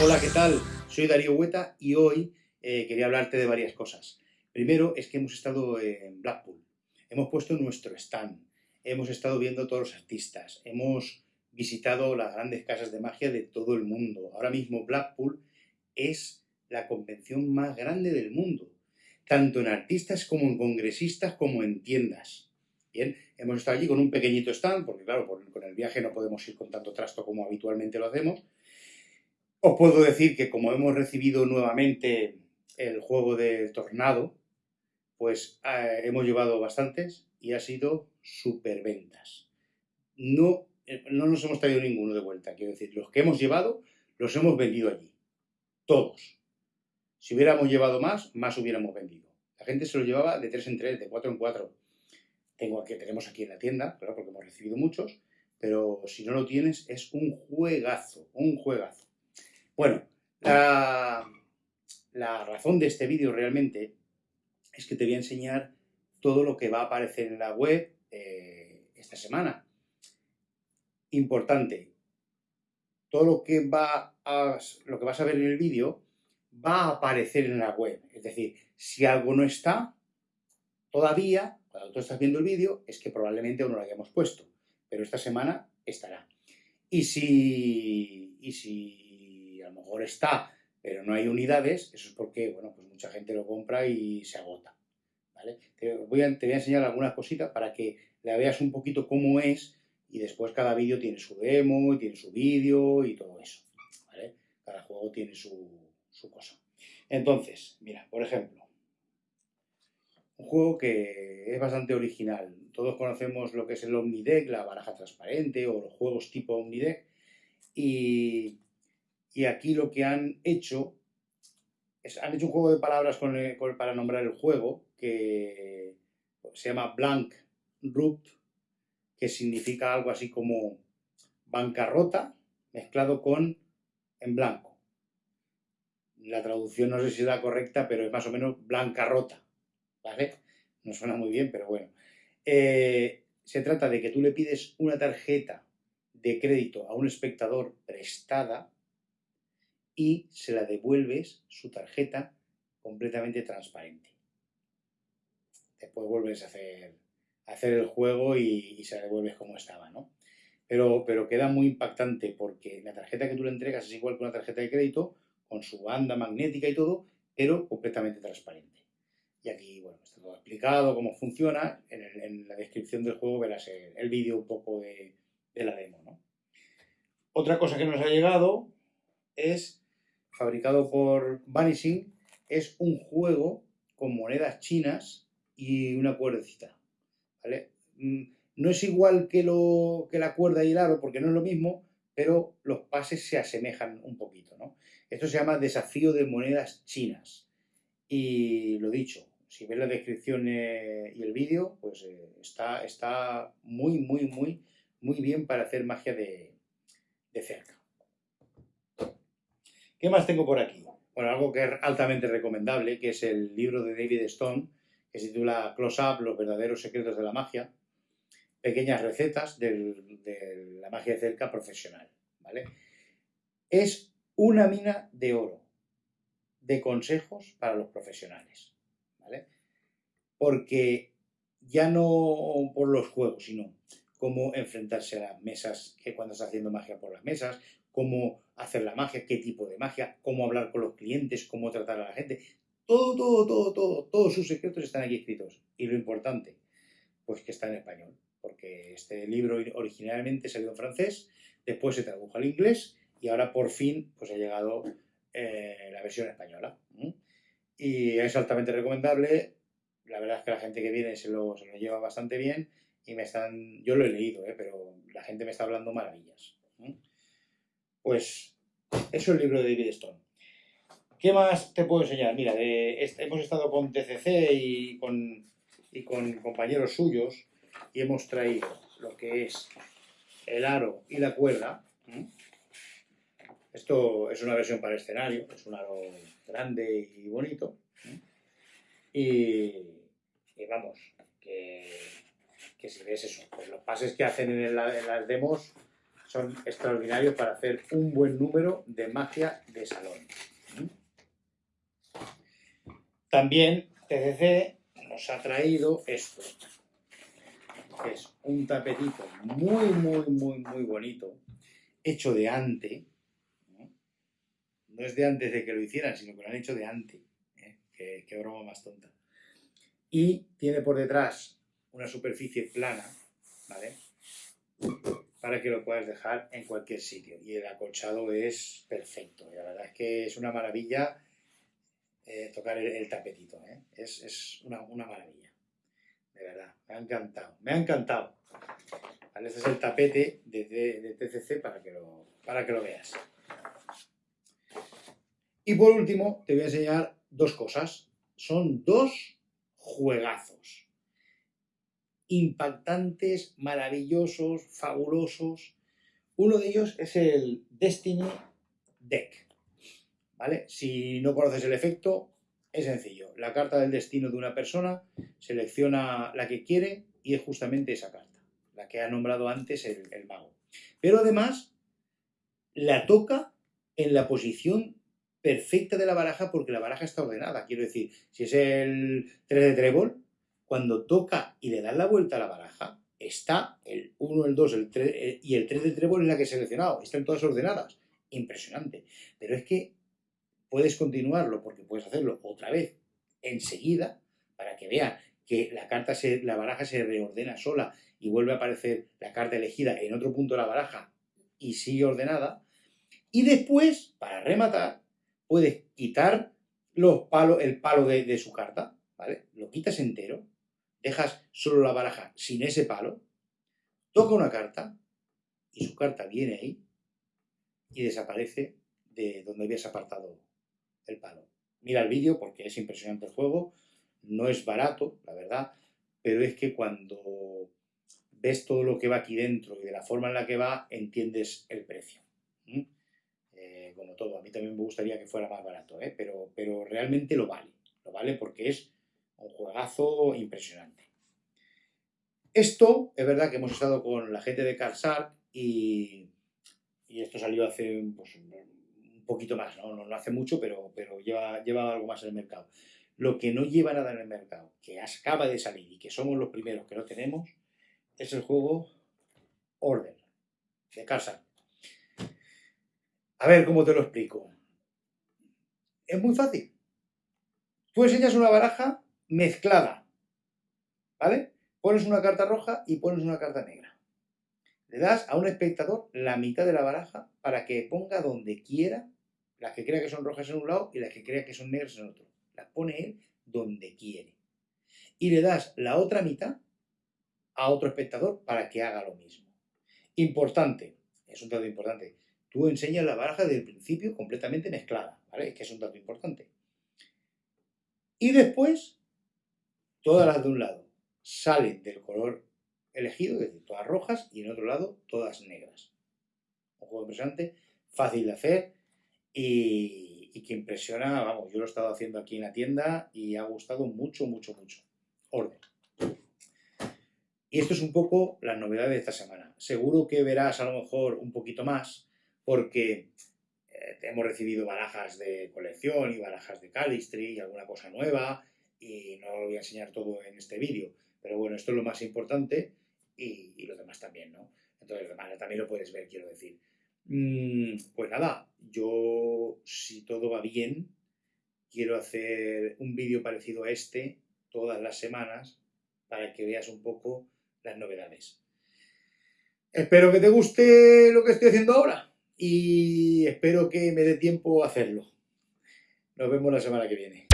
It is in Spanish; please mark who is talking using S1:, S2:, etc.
S1: Hola, ¿qué tal? Soy Darío Hueta y hoy eh, quería hablarte de varias cosas. Primero es que hemos estado en Blackpool, hemos puesto nuestro stand, hemos estado viendo todos los artistas, hemos visitado las grandes casas de magia de todo el mundo. Ahora mismo Blackpool es la convención más grande del mundo, tanto en artistas como en congresistas como en tiendas. Bien, hemos estado allí con un pequeñito stand, porque claro, con el viaje no podemos ir con tanto trasto como habitualmente lo hacemos. Os puedo decir que como hemos recibido nuevamente el juego del tornado, pues eh, hemos llevado bastantes y ha sido ventas. No, eh, no nos hemos traído ninguno de vuelta, quiero decir, los que hemos llevado los hemos vendido allí. Todos. Si hubiéramos llevado más, más hubiéramos vendido. La gente se lo llevaba de 3 en 3, de 4 en 4. Tengo aquí, tenemos aquí en la tienda, claro, porque hemos recibido muchos, pero si no lo tienes, es un juegazo, un juegazo. Bueno, la, razón de este vídeo realmente es que te voy a enseñar todo lo que va a aparecer en la web eh, esta semana. Importante, todo lo que, va a, lo que vas a ver en el vídeo va a aparecer en la web. Es decir, si algo no está, todavía, cuando tú estás viendo el vídeo, es que probablemente aún no lo hayamos puesto. Pero esta semana estará. Y si, y si a lo mejor está, pero no hay unidades, eso es porque, bueno, pues mucha gente lo compra y se agota. ¿vale? Te, voy a, te enseñar algunas cositas para que la veas un poquito cómo es y después cada vídeo tiene su demo, y tiene su vídeo y todo eso. Cada juego tiene su, su cosa. Entonces, mira, por ejemplo, un juego que es bastante original. Todos conocemos lo que es el Omnideck, la baraja transparente o los juegos tipo Omnideck. Y, y aquí lo que han hecho es, han hecho un juego de palabras para nombrar el juego que se llama Blank Root, que significa algo así como bancarrota mezclado con en blanco la traducción no sé si es la correcta, pero es más o menos blanca rota, ¿vale? No suena muy bien, pero bueno. Eh, se trata de que tú le pides una tarjeta de crédito a un espectador prestada y se la devuelves su tarjeta completamente transparente. Después vuelves a hacer, hacer el juego y, se la devuelves como estaba, ¿no? Pero, pero queda muy impactante porque la tarjeta que tú le entregas es igual que una tarjeta de crédito, con su banda magnética y todo, pero completamente transparente. Y aquí, bueno, está todo explicado, cómo funciona. En, la descripción del juego verás el, vídeo un poco de, la demo, ¿no? Otra cosa que nos ha llegado es, fabricado por Vanishing, es un juego con monedas chinas y una cuerdecita. Mm, no es igual que, la cuerda y el aro, porque no es lo mismo, pero los pases se asemejan un poquito, ¿no? Esto se llama desafío de monedas chinas. Y lo dicho, si ves la descripción y el vídeo, pues eh, está, está muy, muy, muy, muy bien para hacer magia de, cerca. ¿Qué más tengo por aquí? Bueno, algo que es altamente recomendable, que es el libro de David Stone, que se titula Close Up, los verdaderos secretos de la magia. Pequeñas recetas de la magia de cerca profesional. ¿vale? Es una mina de oro de consejos para los profesionales, ¿vale? Porque ya no por los juegos, sino cómo enfrentarse a las mesas, que cuando estás haciendo magia por las mesas, cómo hacer la magia, qué tipo de magia, cómo hablar con los clientes, cómo tratar a la gente. Todo, todo, todo, todo, todos sus secretos están aquí escritos. Y lo importante, pues que está en español, porque este libro originalmente salió en francés, después se tradujo al inglés y ahora por fin pues ha llegado eh, la versión española. Y es altamente recomendable. La verdad es que la gente que viene se lo, lleva bastante bien y me están, yo lo he leído, ¿eh? pero la gente me está hablando maravillas. Pues eso es el libro de David Stone. ¿Qué más te puedo enseñar? Mira, hemos estado con TCC y con, y con compañeros suyos y hemos traído lo que es el aro y la cuerda. Esto es una versión para escenario, es un aro grande y bonito. Y, vamos, que, si ves eso, pues los pases que hacen en, las demos son extraordinarios para hacer un buen número de magia de salón. También TCC nos ha traído esto, es un tapetito muy, muy, muy, muy bonito, hecho de ante. No es de antes de que lo hicieran, sino que lo han hecho de ante. ¿eh? Qué, broma más tonta. Y tiene por detrás una superficie plana, ¿vale? Para que lo puedas dejar en cualquier sitio. Y el acolchado es perfecto. La verdad es que es una maravilla eh, tocar el, tapetito. ¿eh? Es, una, maravilla. De verdad, me ha encantado. Me ha encantado. Este es el tapete de, TCC para que, lo, para que lo veas. Y por último, te voy a enseñar dos cosas. Son dos juegazos. Impactantes, maravillosos, fabulosos. Uno de ellos es el Destiny Deck. ¿vale? Si no conoces el efecto, es sencillo. La carta del destino de una persona, selecciona la que quiere y es justamente esa carta, la que ha nombrado antes el, mago. Pero además, la toca en la posición perfecta de la baraja porque la baraja está ordenada. Quiero decir, si es el 3 de trébol, cuando toca y le das la vuelta a la baraja, está el 1, el 2 el 3, eh, y el 3 de trébol es la que he seleccionado. Están todas ordenadas. Impresionante. Pero es que puedes continuarlo porque puedes hacerlo otra vez enseguida para que vea que la, carta se, la baraja se reordena sola y vuelve a aparecer la carta elegida en otro punto de la baraja y sigue ordenada. Y después, para rematar, puedes quitar los palos, el palo de, de su carta, ¿vale? Lo quitas entero, dejas solo la baraja sin ese palo, toca una carta y su carta viene ahí y desaparece de donde habías apartado el palo. Mira el vídeo porque es impresionante el juego, no es barato, la verdad, pero es que cuando ves todo lo que va aquí dentro y de la forma en la que va, entiendes el precio. Eh, como todo, a mí también me gustaría que fuera más barato, ¿eh? pero, pero realmente lo vale, lo vale porque es un impresionante. Esto, es verdad que hemos estado con la gente de Carsar y, esto salió hace pues, poquito más, ¿no? hace mucho, pero, lleva, algo más en el mercado. Lo que no lleva nada en el mercado, que acaba de salir y que somos los primeros que lo tenemos, es el juego Order, de casa. A ver cómo te lo explico. Es muy fácil. Tú enseñas una baraja mezclada, ¿vale? Pones una carta roja y pones una carta negra. Le das a un espectador la mitad de la baraja para que ponga donde quiera las que crea que son rojas en un lado y las que crea que son negras en otro. Las pone él donde quiere. Y le das la otra mitad a otro espectador para que haga lo mismo. Importante, es un dato importante, tú enseñas la baraja desde el principio completamente mezclada, ¿vale? Es que es un dato importante. Y después, todas las de un lado salen del color elegido, es decir, todas rojas, y en otro lado todas negras. Un juego impresionante, fácil de hacer, y, que impresiona, vamos, yo lo he estado haciendo aquí en la tienda y ha gustado mucho, mucho, mucho. Orden. Y esto es un poco la novedad de esta semana. Seguro que verás a lo mejor un poquito más porque eh, hemos recibido barajas de colección y barajas de Calistry y alguna cosa nueva y no lo voy a enseñar todo en este vídeo. Pero bueno, esto es lo más importante y, y lo demás también, ¿no? Entonces, lo demás también lo puedes ver, quiero decir. Mm, pues nada, yo, si todo va bien, quiero hacer un vídeo parecido a este todas las semanas para que veas un poco las novedades. Espero que te guste lo que estoy haciendo ahora y espero que me dé tiempo a hacerlo. Nos vemos la semana que viene.